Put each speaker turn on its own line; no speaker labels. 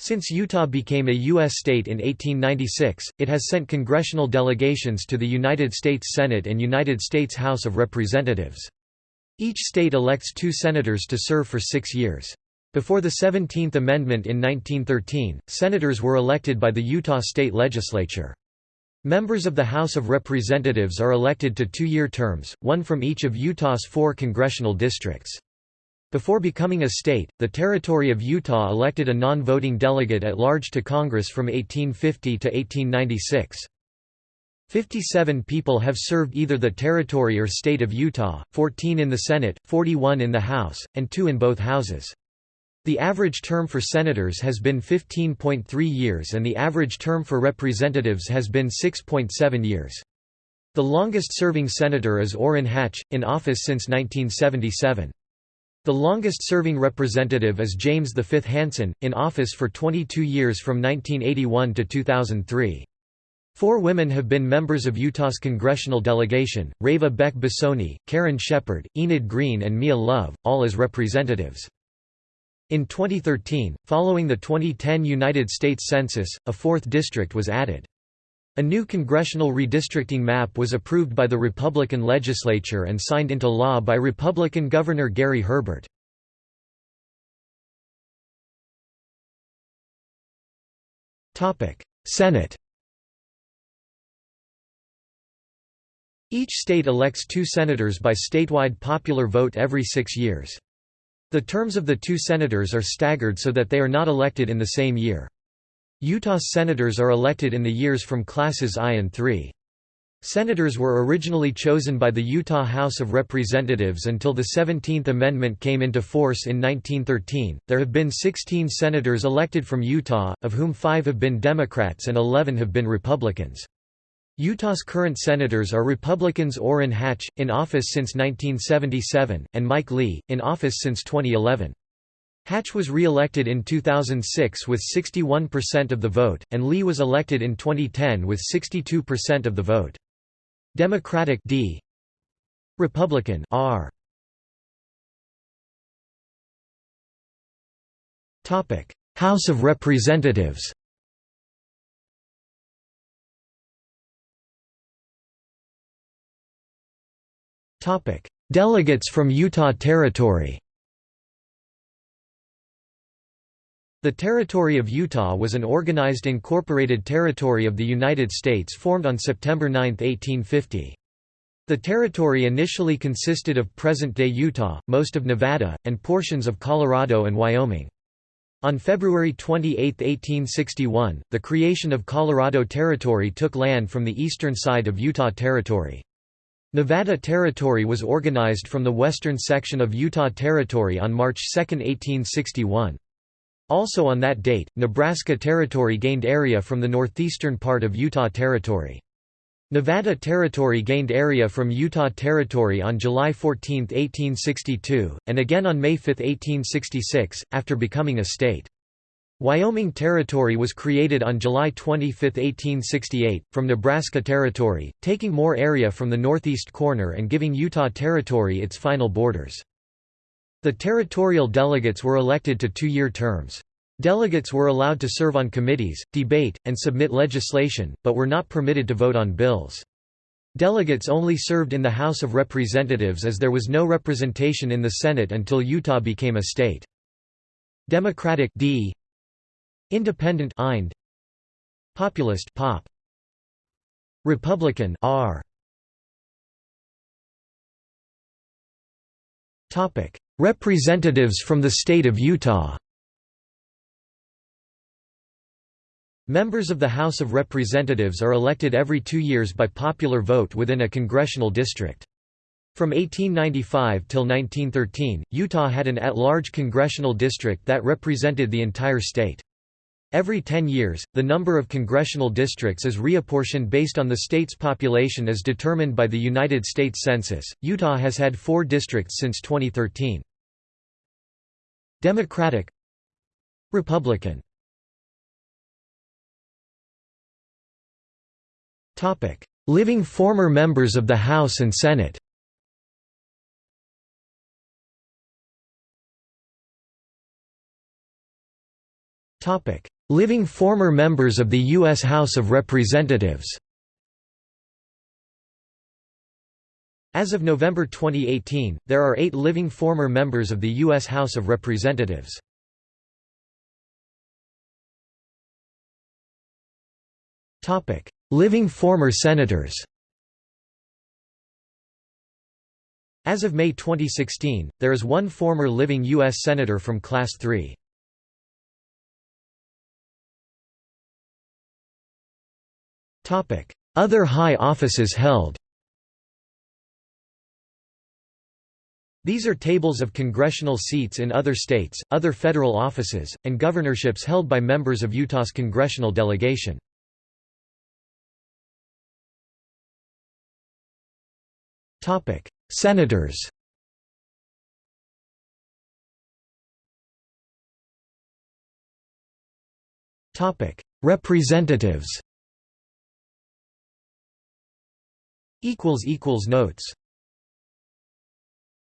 Since Utah became a U.S. state in 1896, it has sent congressional delegations to the United States Senate and United States House of Representatives. Each state elects two senators to serve for six years. Before the 17th Amendment in 1913, senators were elected by the Utah state legislature. Members of the House of Representatives are elected to two-year terms, one from each of Utah's four congressional districts. Before becoming a state, the territory of Utah elected a non-voting delegate at large to Congress from 1850 to 1896. Fifty-seven people have served either the territory or state of Utah, 14 in the Senate, 41 in the House, and two in both houses. The average term for senators has been 15.3 years and the average term for representatives has been 6.7 years. The longest-serving senator is Orrin Hatch, in office since 1977. The longest-serving representative is James V. Hansen, in office for 22 years from 1981 to 2003. Four women have been members of Utah's congressional delegation, Reva Beck Bosone, Karen Shepherd, Enid Greene and Mia Love, all as representatives. In 2013, following the 2010 United States Census, a fourth district was added. A new congressional redistricting map was approved by the Republican legislature and signed into law by Republican Governor Gary Herbert. Senate Each state elects two senators by statewide popular vote every six years. The terms of the two senators are staggered so that they are not elected in the same year. Utah's senators are elected in the years from classes I and III. Senators were originally chosen by the Utah House of Representatives until the 17th Amendment came into force in 1913. There have been 16 senators elected from Utah, of whom five have been Democrats and 11 have been Republicans. Utah's current senators are Republicans Orrin Hatch, in office since 1977, and Mike Lee, in office since 2011. Hatch was re-elected in 2006 with 61% of the vote, and Lee was elected in 2010 with 62% of the vote. Democratic D. Republican R. Topic. House of Representatives Topic. Delegates from Utah Territory The Territory of Utah was an organized incorporated territory of the United States formed on September 9, 1850. The territory initially consisted of present-day Utah, most of Nevada, and portions of Colorado and Wyoming. On February 28, 1861, the creation of Colorado Territory took land from the eastern side of Utah Territory. Nevada Territory was organized from the western section of Utah Territory on March 2, 1861. Also on that date, Nebraska Territory gained area from the northeastern part of Utah Territory. Nevada Territory gained area from Utah Territory on July 14, 1862, and again on May 5, 1866, after becoming a state. Wyoming Territory was created on July 25, 1868, from Nebraska Territory, taking more area from the northeast corner and giving Utah Territory its final borders. The territorial delegates were elected to two-year terms. Delegates were allowed to serve on committees, debate, and submit legislation, but were not permitted to vote on bills. Delegates only served in the House of Representatives as there was no representation in the Senate until Utah became a state. Democratic D Independent Ind Populist Pop Republican R Topic Representatives from the state of Utah Members of the House of Representatives are elected every two years by popular vote within a congressional district. From 1895 till 1913, Utah had an at-large congressional district that represented the entire state. Every 10 years, the number of congressional districts is reapportioned based on the state's population as determined by the United States Census. Utah has had four districts since 2013. Democratic Republican. Living former members of the House and Senate. Living former members of the U.S. House of Representatives As of November 2018, there are eight living former members of the U.S. House of Representatives. living former senators As of May 2016, there is one former living U.S. Senator from Class 3. Other high offices held These are tables of congressional seats in other states, other federal offices, and governorships held by members of Utah's congressional delegation. Senators. Representatives. Equals equals Notes